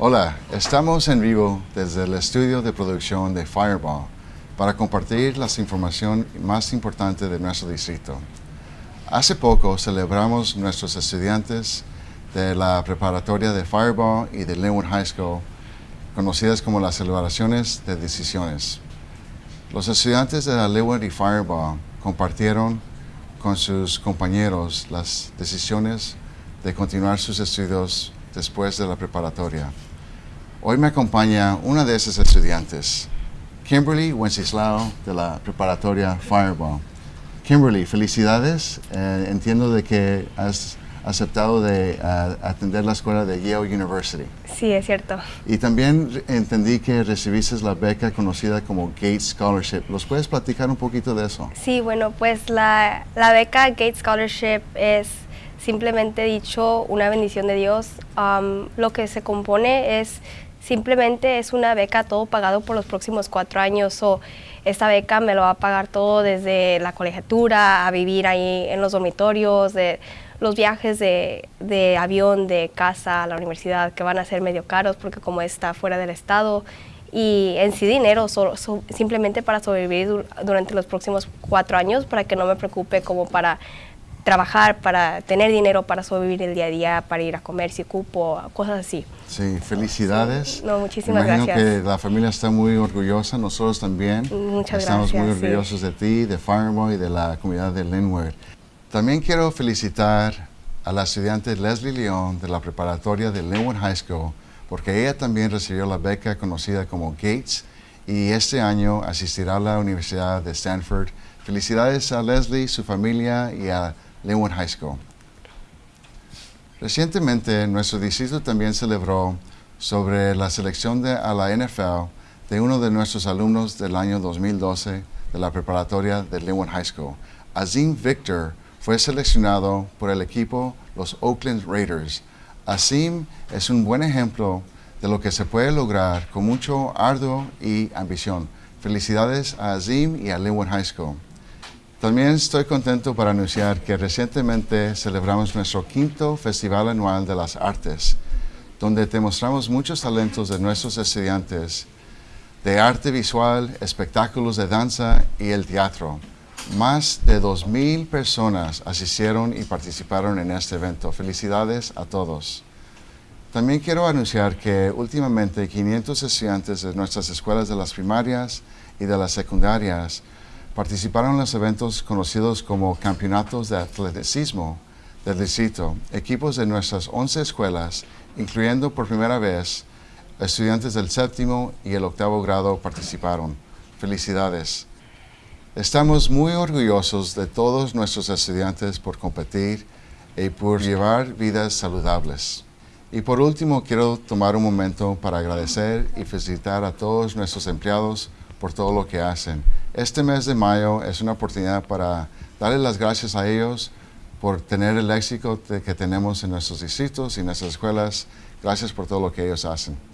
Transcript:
Hola, estamos en vivo desde el estudio de producción de Fireball para compartir la información más importante de nuestro distrito. Hace poco celebramos nuestros estudiantes de la preparatoria de Fireball y de Linwood High School, conocidas como las celebraciones de decisiones. Los estudiantes de la Linwood y Fireball compartieron con sus compañeros las decisiones de continuar sus estudios después de la preparatoria. Hoy me acompaña una de esas estudiantes, Kimberly Wenceslao de la preparatoria Fireball. Kimberly, felicidades. Eh, entiendo de que has aceptado de eh, atender la escuela de Yale University. Sí, es cierto. Y también entendí que recibiste la beca conocida como Gates Scholarship. ¿Los puedes platicar un poquito de eso? Sí, bueno, pues la, la beca Gates Scholarship es simplemente dicho una bendición de Dios. lo que se compone es simplemente es una beca todo pagado por los próximos cuatro años. o esta beca me lo va a pagar todo desde la colegiatura, a vivir ahí en los dormitorios, de los viajes de, de, avión de casa a la universidad que van a ser medio caros porque como está fuera del estado y en sí dinero simplemente para sobrevivir durante los próximos cuatro años para que no me preocupe como para trabajar, para tener dinero para sobrevivir el día a día, para ir a comer si ocupo, cosas así. Sí, felicidades. No, muchísimas Imagino gracias. que la familia está muy orgullosa, nosotros también. Muchas Estamos gracias. muy orgullosos de ti, de Fireboy y de la comunidad de Linwood. También quiero felicitar a la estudiante Leslie León de la preparatoria de Linwood High School, porque ella también recibió la beca conocida como Gates y este año asistirá a la Universidad de Stanford. Felicidades a Leslie, su familia y a Linwood High School. Recientemente, nuestro distrito también celebró sobre la selección de, a la NFL de uno de nuestros alumnos del año 2012 de la preparatoria de Linwood High School. Azim Victor fue seleccionado por el equipo los Oakland Raiders. Azim es un buen ejemplo de lo que se puede lograr con mucho arduo y ambición. Felicidades a Azim y a Linwood High School. También estoy contento para anunciar que recientemente celebramos nuestro quinto Festival Anual de las Artes, donde demostramos muchos talentos de nuestros estudiantes de arte visual, espectáculos de danza y el teatro. Más de 2.000 personas asistieron y participaron en este evento. Felicidades a todos. También quiero anunciar que últimamente 500 estudiantes de nuestras escuelas de las primarias y de las secundarias participaron en los eventos conocidos como campeonatos de atleticismo del distrito. Equipos de nuestras 11 escuelas, incluyendo por primera vez estudiantes del séptimo y el octavo grado participaron. Felicidades. Estamos muy orgullosos de todos nuestros estudiantes por competir y por llevar vidas saludables. Y por último, quiero tomar un momento para agradecer y felicitar a todos nuestros empleados por todo lo que hacen. Este mes de mayo es una oportunidad para darle las gracias a ellos por tener el éxito que tenemos en nuestros distritos y en nuestras escuelas. Gracias por todo lo que ellos hacen.